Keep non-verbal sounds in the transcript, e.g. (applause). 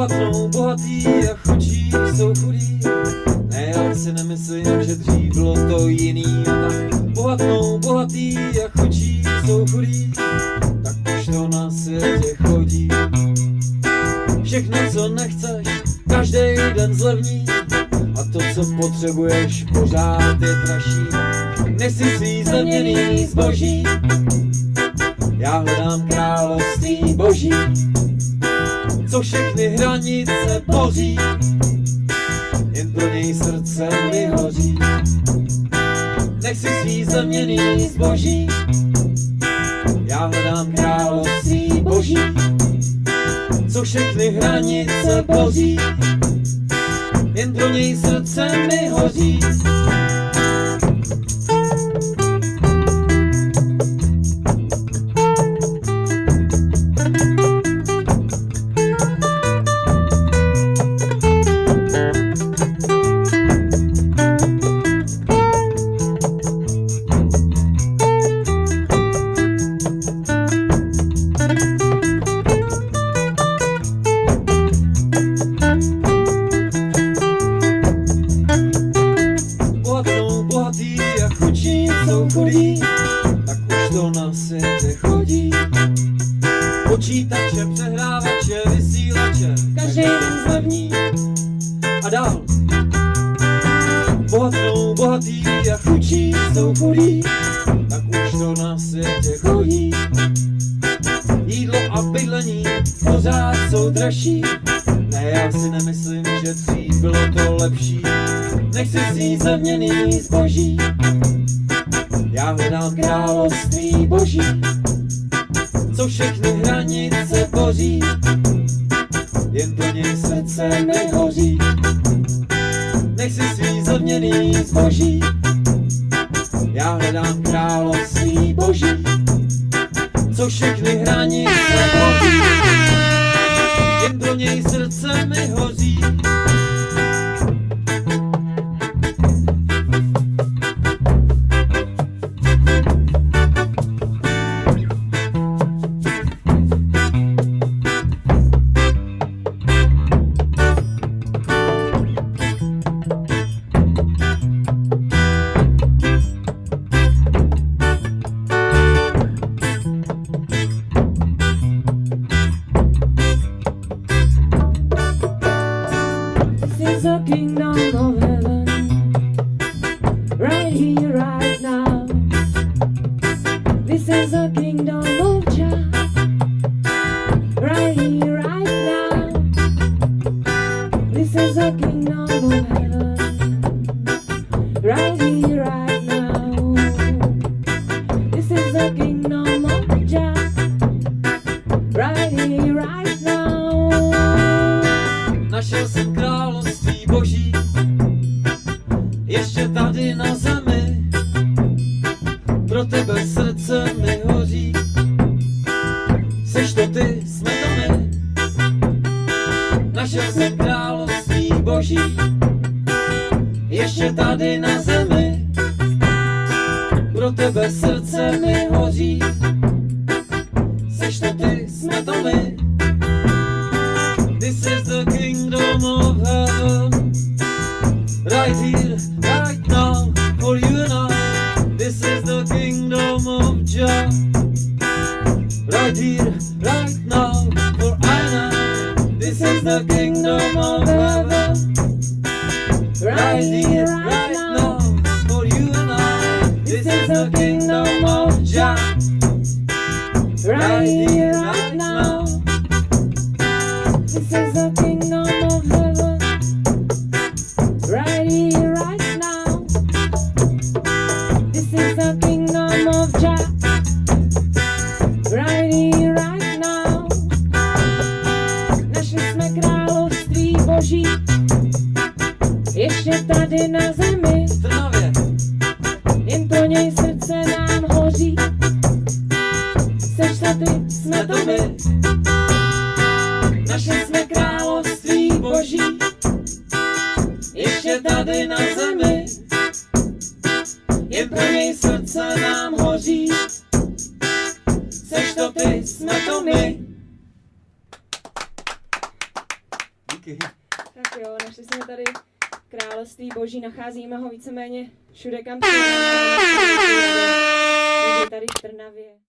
bohatnou, bohatý a chudí jsou chudí. Ne, já si nemyslím, že dřív bylo to jiný a tak bohatnou, bohatý a chudí jsou chudí. Tak už to na světě chodí. Všechno, co nechceš, každý den zlevní. A to, co potřebuješ, pořád je dražší. Nesi svý zlevněný zboží. Já hledám království boží, co všechny hranice boří, jen pro něj srdce mi hoří. Nech si svý zlevněný zboží, já hledám království boží, co všechny hranice boří, jen pro něj srdce mi hoří. Vysílače, každý den zlevní a dál. Bohatnou, bohatý a chudí jsou chudí, tak už to na světě chodí. Jídlo a bydlení pořád jsou dražší, ne, já si nemyslím, že dřív bylo to lepší. Nech si zevněný zboží, já hledám království boží, co všechny zevněný zboží, já hledám království boží, co všechny hranice boří, kingdom of heaven, right here, right now. This is the kingdom Pro tebe srdce mi hoří, seš to ty, jsme to my. Našel jsem království boží, ještě tady na zemi. Pro tebe srdce mi hoří, seš to ty, jsme to my. Here, right now, for I This is the kingdom of heaven. Right here, right now, for you and I. This is the kingdom of Jah. Boží. Ještě tady na zemi. Jo, našli jsme tady království boží, nacházíme ho víceméně všude, kam. (laughs) Takže tady v Trnavě.